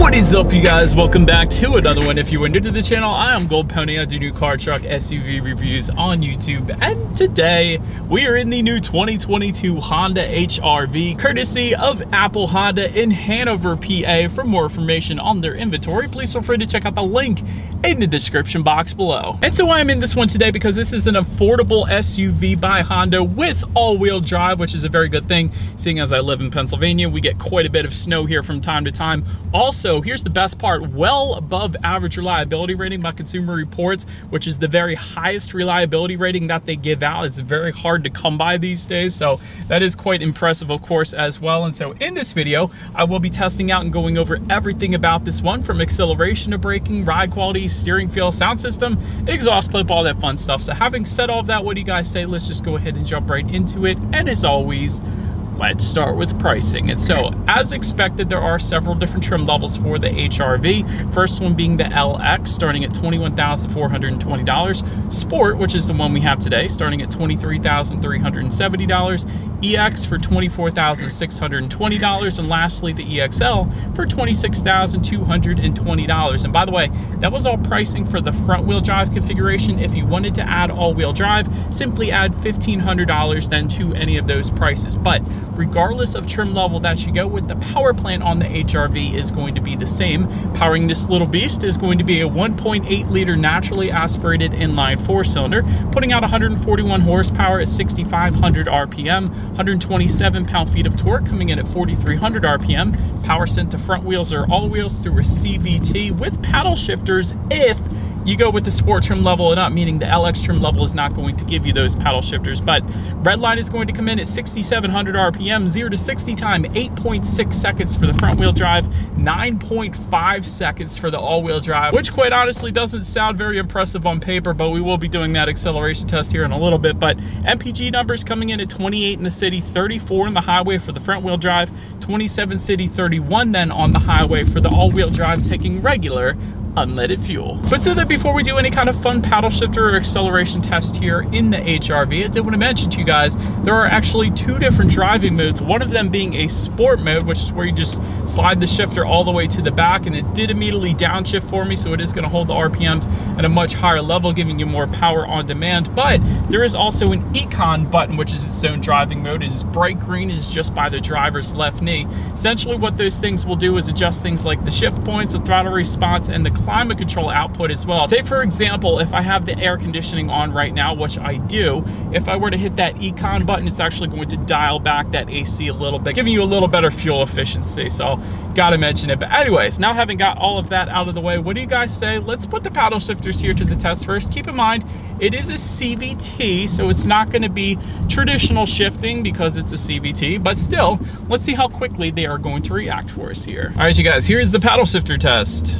What is up you guys? Welcome back to another one. If you are new to the channel, I am Gold Pony. I do new car, truck, SUV reviews on YouTube. And today we are in the new 2022 Honda HRV courtesy of Apple Honda in Hanover, PA. For more information on their inventory, please feel free to check out the link in the description box below. And so I'm in this one today because this is an affordable SUV by Honda with all-wheel drive, which is a very good thing. Seeing as I live in Pennsylvania, we get quite a bit of snow here from time to time. Also, here's the best part, well above average reliability rating by Consumer Reports, which is the very highest reliability rating that they give out. It's very hard to come by these days, so that is quite impressive, of course, as well. And so in this video, I will be testing out and going over everything about this one, from acceleration to braking, ride quality, steering feel, sound system, exhaust clip, all that fun stuff. So having said all of that, what do you guys say? Let's just go ahead and jump right into it. And as always, let's start with pricing. And so, as expected, there are several different trim levels for the HRV. First one being the LX, starting at $21,420. Sport, which is the one we have today, starting at $23,370. EX for $24,620. And lastly, the EXL for $26,220. And by the way, that was all pricing for the front wheel drive configuration. If you wanted to add all wheel drive, simply add $1,500 then to any of those prices. But regardless of trim level that you go with, the power plant on the HRV is going to be the same. Powering this little beast is going to be a 1.8 liter naturally aspirated inline four cylinder, putting out 141 horsepower at 6,500 RPM, 127 pound-feet of torque coming in at 4,300 RPM. Power sent to front wheels or all wheels through a CVT with paddle shifters if you go with the sport trim level and up, meaning the LX trim level is not going to give you those paddle shifters. But Redline is going to come in at 6,700 RPM, 0 to 60 time, 8.6 seconds for the front wheel drive, 9.5 seconds for the all-wheel drive, which quite honestly doesn't sound very impressive on paper, but we will be doing that acceleration test here in a little bit. But MPG numbers coming in at 28 in the city, 34 in the highway for the front wheel drive, 27 city, 31 then on the highway for the all-wheel drive, taking regular unleaded fuel. But so that before we do any kind of fun paddle shifter or acceleration test here in the HRV, I did want to mention to you guys, there are actually two different driving modes, one of them being a sport mode, which is where you just slide the shifter all the way to the back, and it did immediately downshift for me, so it is going to hold the RPMs at a much higher level, giving you more power on demand. But there is also an Econ button, which is its own driving mode. It is bright green, is just by the driver's left knee. Essentially what those things will do is adjust things like the shift points, the throttle response, and the climate control output as well. Take for example, if I have the air conditioning on right now, which I do, if I were to hit that econ button, it's actually going to dial back that AC a little bit, giving you a little better fuel efficiency. So gotta mention it. But anyways, now having got all of that out of the way, what do you guys say? Let's put the paddle shifters here to the test first. Keep in mind, it is a CVT, so it's not gonna be traditional shifting because it's a CVT, but still, let's see how quickly they are going to react for us here. All right, you guys, here's the paddle shifter test.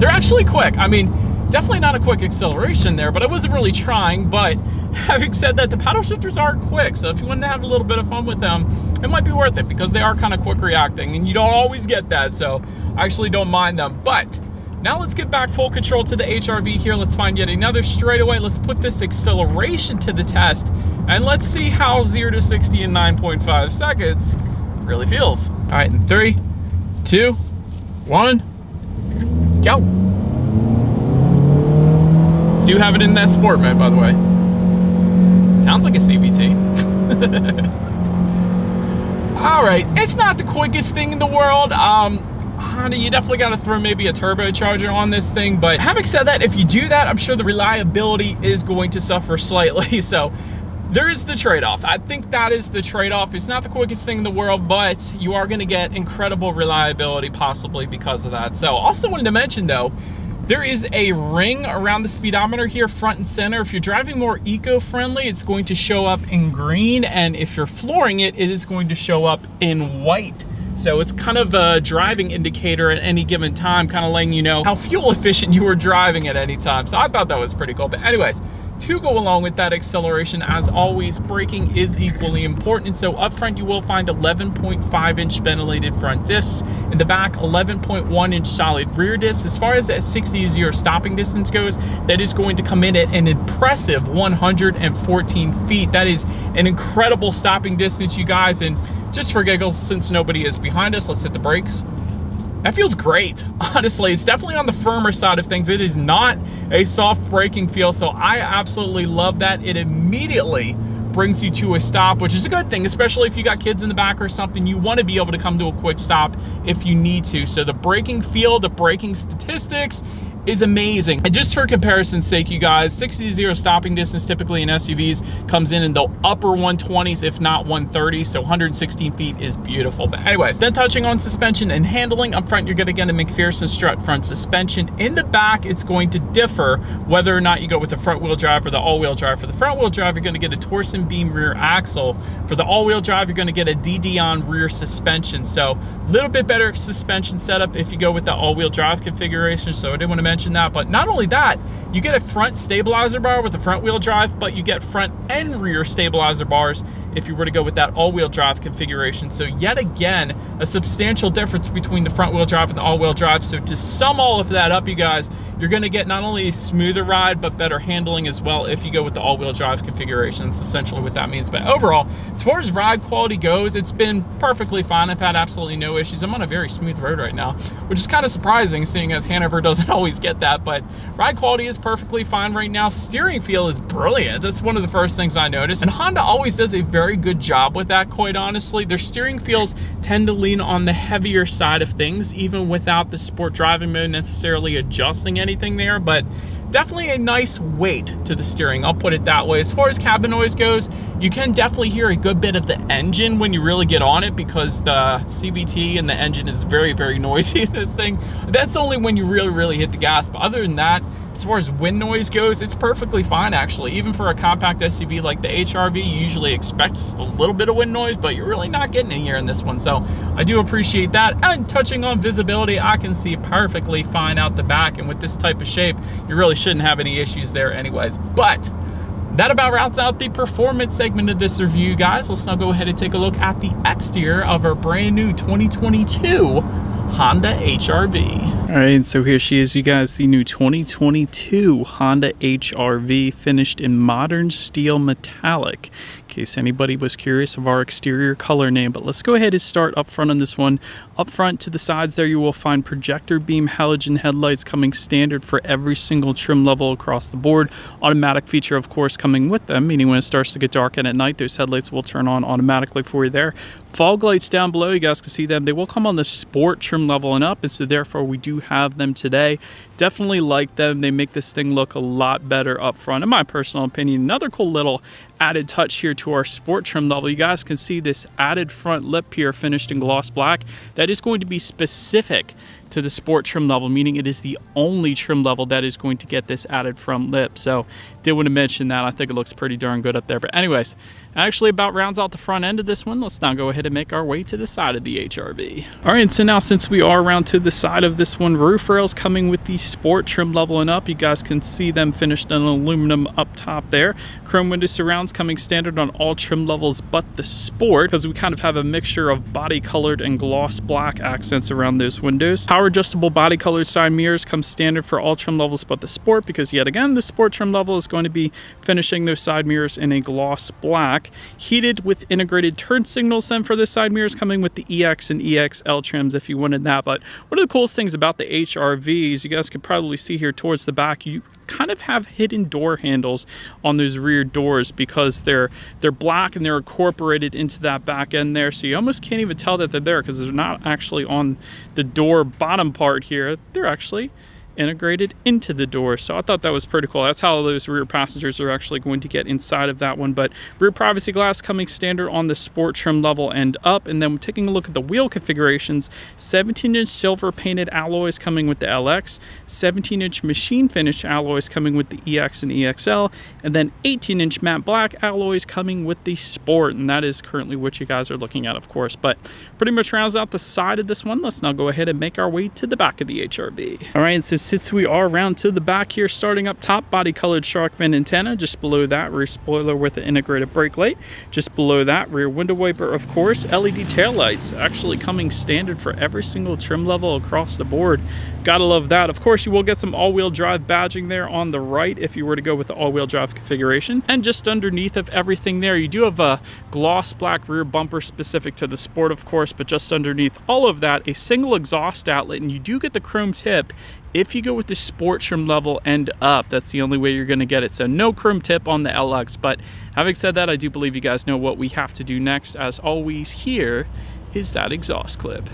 They're actually quick. I mean, definitely not a quick acceleration there, but I wasn't really trying. But having said that, the paddle shifters are quick. So if you want to have a little bit of fun with them, it might be worth it because they are kind of quick reacting and you don't always get that. So I actually don't mind them. But now let's get back full control to the HRV here. Let's find yet another straightaway. Let's put this acceleration to the test and let's see how 0 to 60 in 9.5 seconds really feels. All right, in three, two, one, Go. Do you have it in that sport mode, by the way. Sounds like a CVT. All right, it's not the quickest thing in the world. Um, Honda, you definitely got to throw maybe a turbocharger on this thing. But having said that, if you do that, I'm sure the reliability is going to suffer slightly. So there is the trade-off. I think that is the trade-off. It's not the quickest thing in the world, but you are gonna get incredible reliability possibly because of that. So also wanted to mention though, there is a ring around the speedometer here front and center. If you're driving more eco-friendly, it's going to show up in green. And if you're flooring it, it is going to show up in white. So it's kind of a driving indicator at any given time, kind of letting you know how fuel efficient you were driving at any time. So I thought that was pretty cool. But anyways, to go along with that acceleration, as always, braking is equally important. So up front, you will find 11.5 inch ventilated front discs. In the back, 11.1 inch solid rear discs. As far as that 60 0 stopping distance goes, that is going to come in at an impressive 114 feet. That is an incredible stopping distance, you guys. And just for giggles, since nobody is behind us, let's hit the brakes. That feels great. Honestly, it's definitely on the firmer side of things. It is not a soft braking feel, so I absolutely love that. It immediately brings you to a stop, which is a good thing, especially if you got kids in the back or something. You want to be able to come to a quick stop if you need to. So the braking feel, the braking statistics, is amazing. And just for comparison's sake, you guys, 60 to 0 stopping distance typically in SUVs comes in in the upper 120s, if not 130. So 116 feet is beautiful. But anyways, then touching on suspension and handling, up front, you're gonna get a MacPherson strut front suspension. In the back, it's going to differ whether or not you go with the front wheel drive or the all wheel drive. For the front wheel drive, you're gonna get a torsion beam rear axle. For the all wheel drive, you're gonna get a DD rear suspension. So a little bit better suspension setup if you go with the all wheel drive configuration. So I didn't wanna mention that. But not only that, you get a front stabilizer bar with a front wheel drive, but you get front and rear stabilizer bars if you were to go with that all-wheel drive configuration. So yet again, a substantial difference between the front wheel drive and the all-wheel drive. So to sum all of that up, you guys, you're gonna get not only a smoother ride, but better handling as well if you go with the all-wheel drive configuration. That's essentially what that means. But overall, as far as ride quality goes, it's been perfectly fine. I've had absolutely no issues. I'm on a very smooth road right now, which is kind of surprising seeing as Hanover doesn't always get that, but ride quality is perfectly fine right now. Steering feel is brilliant. That's one of the first things I noticed. And Honda always does a very good job with that, quite honestly. Their steering feels tend to lean on the heavier side of things, even without the sport driving mode necessarily adjusting anything anything there, but definitely a nice weight to the steering, I'll put it that way. As far as cabin noise goes, you can definitely hear a good bit of the engine when you really get on it because the CVT and the engine is very, very noisy in this thing. That's only when you really, really hit the gas, but other than that, as far as wind noise goes, it's perfectly fine actually. Even for a compact SUV like the HRV, you usually expect a little bit of wind noise, but you're really not getting it here in this one. So I do appreciate that. And touching on visibility, I can see perfectly fine out the back. And with this type of shape, you really shouldn't have any issues there anyways. But that about routes out the performance segment of this review, guys. Let's now go ahead and take a look at the exterior of our brand new 2022 Honda HRV. All right, so here she is, you guys, the new 2022 Honda HRV finished in modern steel metallic case anybody was curious of our exterior color name. But let's go ahead and start up front on this one. Up front to the sides there, you will find projector beam halogen headlights coming standard for every single trim level across the board. Automatic feature, of course, coming with them, meaning when it starts to get dark and at night, those headlights will turn on automatically for you there. Fog lights down below, you guys can see them. They will come on the sport trim level and up, and so therefore we do have them today. Definitely like them. They make this thing look a lot better up front, in my personal opinion. Another cool little added touch here to our sport trim level. You guys can see this added front lip here finished in gloss black. That is going to be specific to the sport trim level, meaning it is the only trim level that is going to get this added front lip. So did want to mention that. I think it looks pretty darn good up there. But anyways, actually about rounds out the front end of this one. Let's now go ahead and make our way to the side of the HRV. All right, so now since we are around to the side of this one, roof rails coming with the sport trim level and up. You guys can see them finished in aluminum up top there. Chrome window surrounds coming standard on all trim levels but the sport because we kind of have a mixture of body colored and gloss black accents around those windows. Power adjustable body colored side mirrors come standard for all trim levels but the sport because yet again the sport trim level is going to be finishing those side mirrors in a gloss black. Heated with integrated turn signals then for the side mirrors coming with the EX and EXL trims if you wanted that. But one of the coolest things about the HRVs, you guys can probably see here towards the back, you kind of have hidden door handles on those rear doors because they're they're black and they're incorporated into that back end there so you almost can't even tell that they're there because they're not actually on the door bottom part here they're actually integrated into the door. So I thought that was pretty cool. That's how those rear passengers are actually going to get inside of that one. But rear privacy glass coming standard on the sport trim level and up. And then taking a look at the wheel configurations, 17 inch silver painted alloys coming with the LX, 17 inch machine finish alloys coming with the EX and EXL, and then 18 inch matte black alloys coming with the sport. And that is currently what you guys are looking at, of course. But pretty much rounds out the side of this one. Let's now go ahead and make our way to the back of the HRV. All right, so since we are around to the back here, starting up top, body colored shark fin antenna. Just below that, rear spoiler with an integrated brake light. Just below that, rear window wiper, of course. LED tail lights actually coming standard for every single trim level across the board. Gotta love that. Of course, you will get some all-wheel drive badging there on the right if you were to go with the all-wheel drive configuration. And just underneath of everything there, you do have a gloss black rear bumper specific to the Sport, of course, but just underneath all of that, a single exhaust outlet, and you do get the chrome tip if you go with the sport trim level end up, that's the only way you're gonna get it. So no chrome tip on the LX, but having said that, I do believe you guys know what we have to do next. As always, here is that exhaust clip.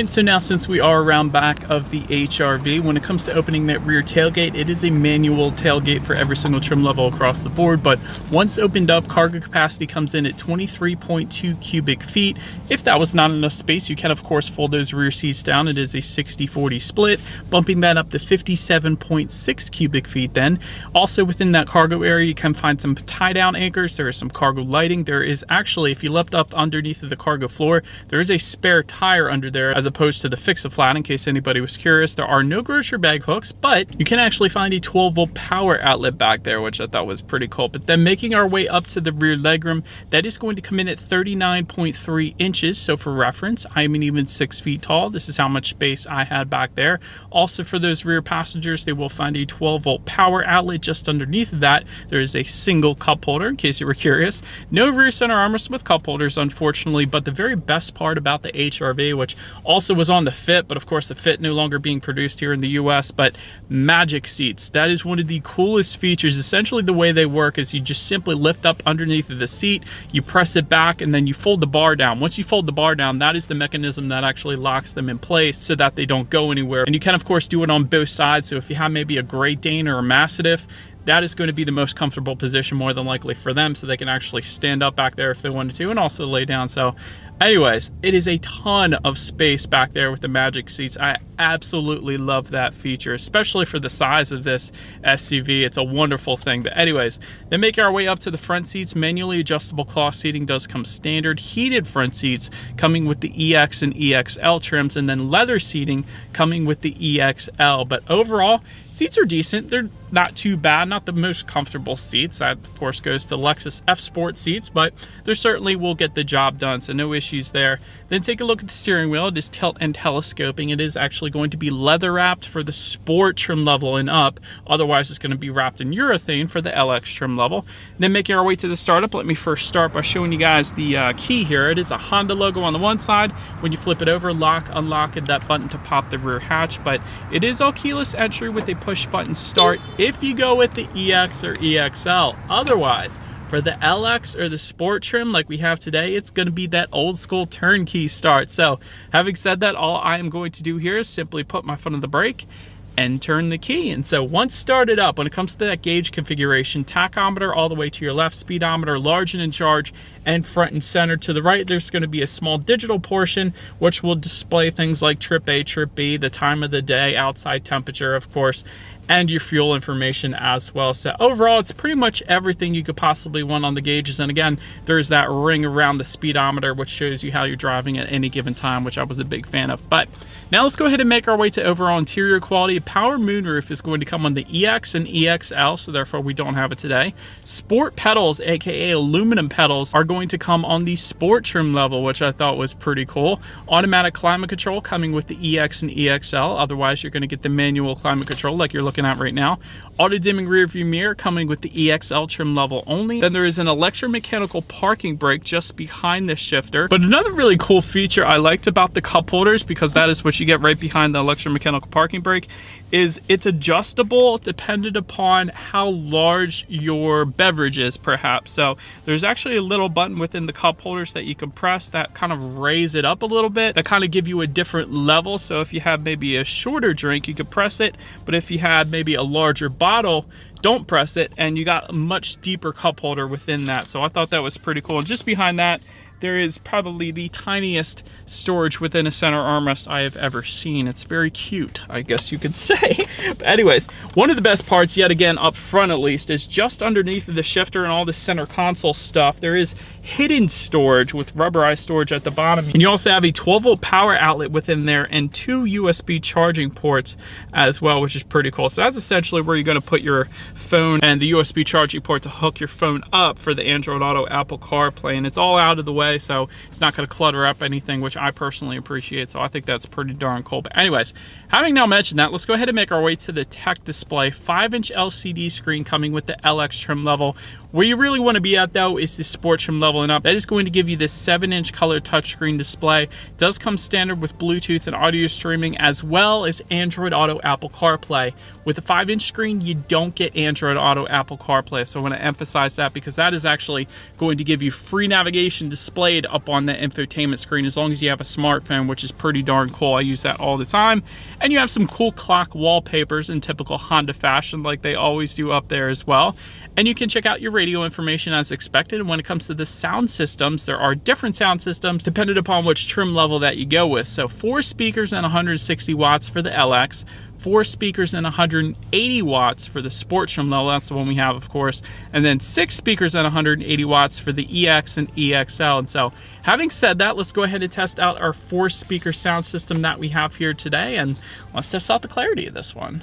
Right, so now since we are around back of the HRV, when it comes to opening that rear tailgate, it is a manual tailgate for every single trim level across the board, but once opened up, cargo capacity comes in at 23.2 cubic feet. If that was not enough space, you can of course fold those rear seats down. It is a 60-40 split, bumping that up to 57.6 cubic feet then. Also within that cargo area, you can find some tie-down anchors. There is some cargo lighting. There is actually, if you lift up underneath of the cargo floor, there is a spare tire under there as opposed to the Fix-A-Flat in case anybody was curious. There are no grocery bag hooks, but you can actually find a 12 volt power outlet back there, which I thought was pretty cool. But then making our way up to the rear legroom, that is going to come in at 39.3 inches. So for reference, I'm an even six feet tall. This is how much space I had back there. Also for those rear passengers, they will find a 12 volt power outlet just underneath that. There is a single cup holder in case you were curious. No rear center armrest with cup holders, unfortunately, but the very best part about the HRV, which also was on the Fit, but of course the Fit no longer being produced here in the US, but Magic Seats. That is one of the coolest features. Essentially the way they work is you just simply lift up underneath of the seat, you press it back, and then you fold the bar down. Once you fold the bar down, that is the mechanism that actually locks them in place so that they don't go anywhere. And you can of course do it on both sides. So if you have maybe a Great Dane or a Mastiff, that is going to be the most comfortable position more than likely for them so they can actually stand up back there if they wanted to and also lay down. So Anyways, it is a ton of space back there with the Magic seats. I absolutely love that feature, especially for the size of this SUV. It's a wonderful thing. But anyways, then making our way up to the front seats, manually adjustable cloth seating does come standard. Heated front seats coming with the EX and EXL trims, and then leather seating coming with the EXL. But overall, seats are decent. They're not too bad, not the most comfortable seats. That, of course, goes to Lexus F Sport seats, but they certainly will get the job done, so no issues there. Then take a look at the steering wheel. It is tilt and telescoping. It is actually going to be leather wrapped for the Sport trim level and up. Otherwise, it's going to be wrapped in urethane for the LX trim level. Then making our way to the startup, let me first start by showing you guys the uh, key here. It is a Honda logo on the one side. When you flip it over, lock, unlock, and that button to pop the rear hatch, but it is all keyless entry with a push button start if you go with the EX or EXL. Otherwise, for the LX or the sport trim like we have today, it's gonna be that old school turnkey start. So having said that, all I am going to do here is simply put my foot on the brake and turn the key. And so once started up, when it comes to that gauge configuration, tachometer all the way to your left, speedometer large and in charge, and front and center. To the right, there's gonna be a small digital portion, which will display things like trip A, trip B, the time of the day, outside temperature, of course, and your fuel information as well. So overall, it's pretty much everything you could possibly want on the gauges. And again, there's that ring around the speedometer, which shows you how you're driving at any given time, which I was a big fan of. But now let's go ahead and make our way to overall interior quality. Power moonroof is going to come on the EX and EXL, so therefore we don't have it today. Sport pedals, AKA aluminum pedals, are going to come on the sport trim level, which I thought was pretty cool. Automatic climate control coming with the EX and EXL. Otherwise, you're gonna get the manual climate control like you're looking looking at right now. Auto dimming rear view mirror coming with the EXL trim level only. Then there is an electromechanical parking brake just behind the shifter. But another really cool feature I liked about the cup holders, because that is what you get right behind the electromechanical parking brake, is it's adjustable dependent upon how large your beverage is perhaps. So there's actually a little button within the cup holders that you can press that kind of raise it up a little bit that kind of give you a different level. So if you have maybe a shorter drink, you could press it. But if you had maybe a larger bottle, don't press it and you got a much deeper cup holder within that. So I thought that was pretty cool. And just behind that, there is probably the tiniest storage within a center armrest I have ever seen. It's very cute, I guess you could say. but anyways, one of the best parts, yet again, up front at least, is just underneath of the shifter and all the center console stuff, there is hidden storage with rubberized storage at the bottom. And you also have a 12 volt power outlet within there and two USB charging ports as well, which is pretty cool. So that's essentially where you're gonna put your phone and the USB charging port to hook your phone up for the Android Auto Apple CarPlay. And it's all out of the way, so it's not gonna clutter up anything, which I personally appreciate. So I think that's pretty darn cool. But anyways, having now mentioned that, let's go ahead and make our way to the tech display. Five inch LCD screen coming with the LX trim level where you really want to be at though is the sport trim leveling up. That is going to give you this 7 inch color touchscreen display. It does come standard with Bluetooth and audio streaming as well as Android Auto Apple CarPlay. With a 5 inch screen you don't get Android Auto Apple CarPlay so I want to emphasize that because that is actually going to give you free navigation displayed up on the infotainment screen as long as you have a smartphone which is pretty darn cool. I use that all the time. And you have some cool clock wallpapers in typical Honda fashion like they always do up there as well. And you can check out your radio information as expected. And when it comes to the sound systems, there are different sound systems depending upon which trim level that you go with. So four speakers and 160 watts for the LX, four speakers and 180 watts for the sport trim level, that's the one we have of course, and then six speakers and 180 watts for the EX and EXL. And so having said that, let's go ahead and test out our four speaker sound system that we have here today and let's test out the clarity of this one.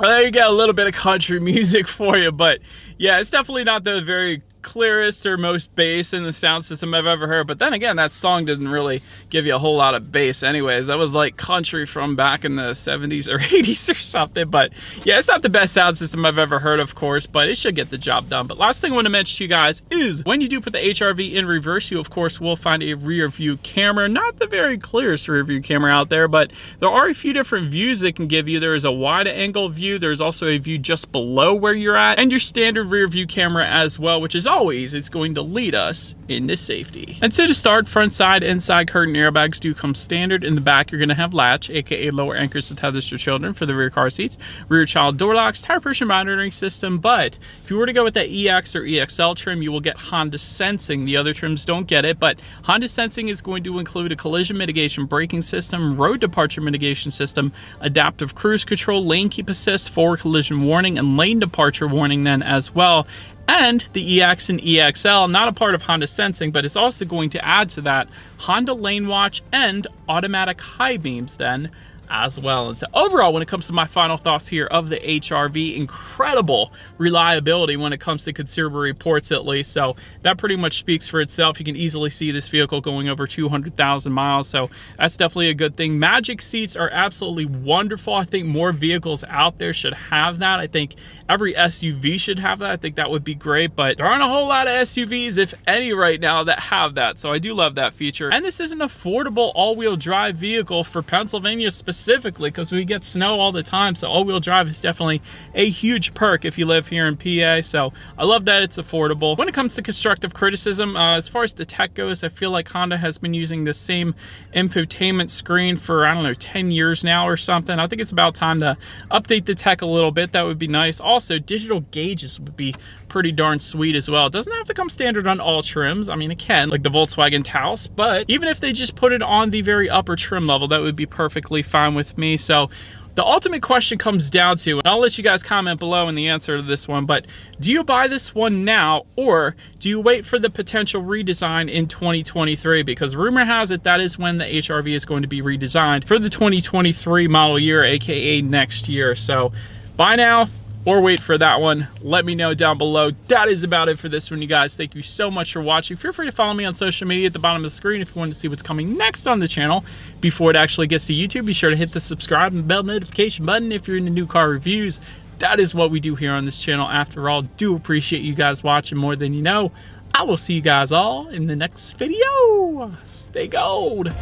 Well, there you go, a little bit of country music for you, but yeah, it's definitely not the very clearest or most bass in the sound system I've ever heard. But then again, that song didn't really give you a whole lot of bass anyways. That was like country from back in the 70s or 80s or something. But yeah, it's not the best sound system I've ever heard, of course, but it should get the job done. But last thing I want to mention to you guys is when you do put the HRV in reverse, you of course will find a rear view camera. Not the very clearest rear view camera out there, but there are a few different views it can give you. There is a wide angle view. There's also a view just below where you're at and your standard rear view camera as well, which is always, it's going to lead us into safety. And so to start, front side and side curtain airbags do come standard. In the back, you're gonna have latch, AKA lower anchors to tethers for children for the rear car seats, rear child door locks, tire pressure monitoring system. But if you were to go with that EX or EXL trim, you will get Honda Sensing. The other trims don't get it, but Honda Sensing is going to include a collision mitigation braking system, road departure mitigation system, adaptive cruise control, lane keep assist, forward collision warning, and lane departure warning then as well and the EX and EXL, not a part of Honda Sensing, but it's also going to add to that Honda Lane Watch and automatic high beams then as well. And so overall, when it comes to my final thoughts here of the HRV, incredible reliability when it comes to consumer reports at least. So that pretty much speaks for itself. You can easily see this vehicle going over 200,000 miles. So that's definitely a good thing. Magic seats are absolutely wonderful. I think more vehicles out there should have that. I think every SUV should have that. I think that would be great, but there aren't a whole lot of SUVs, if any right now, that have that. So I do love that feature. And this is an affordable all-wheel drive vehicle for Pennsylvania specifically because we get snow all the time. So all-wheel drive is definitely a huge perk if you live here in PA. So I love that it's affordable. When it comes to constructive criticism, uh, as far as the tech goes, I feel like Honda has been using the same infotainment screen for, I don't know, 10 years now or something. I think it's about time to update the tech a little bit. That would be nice. Also, digital gauges would be pretty darn sweet as well. It doesn't have to come standard on all trims. I mean, it can, like the Volkswagen Taos, but even if they just put it on the very upper trim level, that would be perfectly fine with me. So the ultimate question comes down to, and I'll let you guys comment below in the answer to this one, but do you buy this one now or do you wait for the potential redesign in 2023? Because rumor has it that is when the HRV is going to be redesigned for the 2023 model year, AKA next year. So buy now, or wait for that one, let me know down below. That is about it for this one, you guys. Thank you so much for watching. Feel free to follow me on social media at the bottom of the screen if you want to see what's coming next on the channel. Before it actually gets to YouTube, be sure to hit the subscribe and bell notification button if you're into new car reviews. That is what we do here on this channel. After all, do appreciate you guys watching more than you know. I will see you guys all in the next video. Stay gold.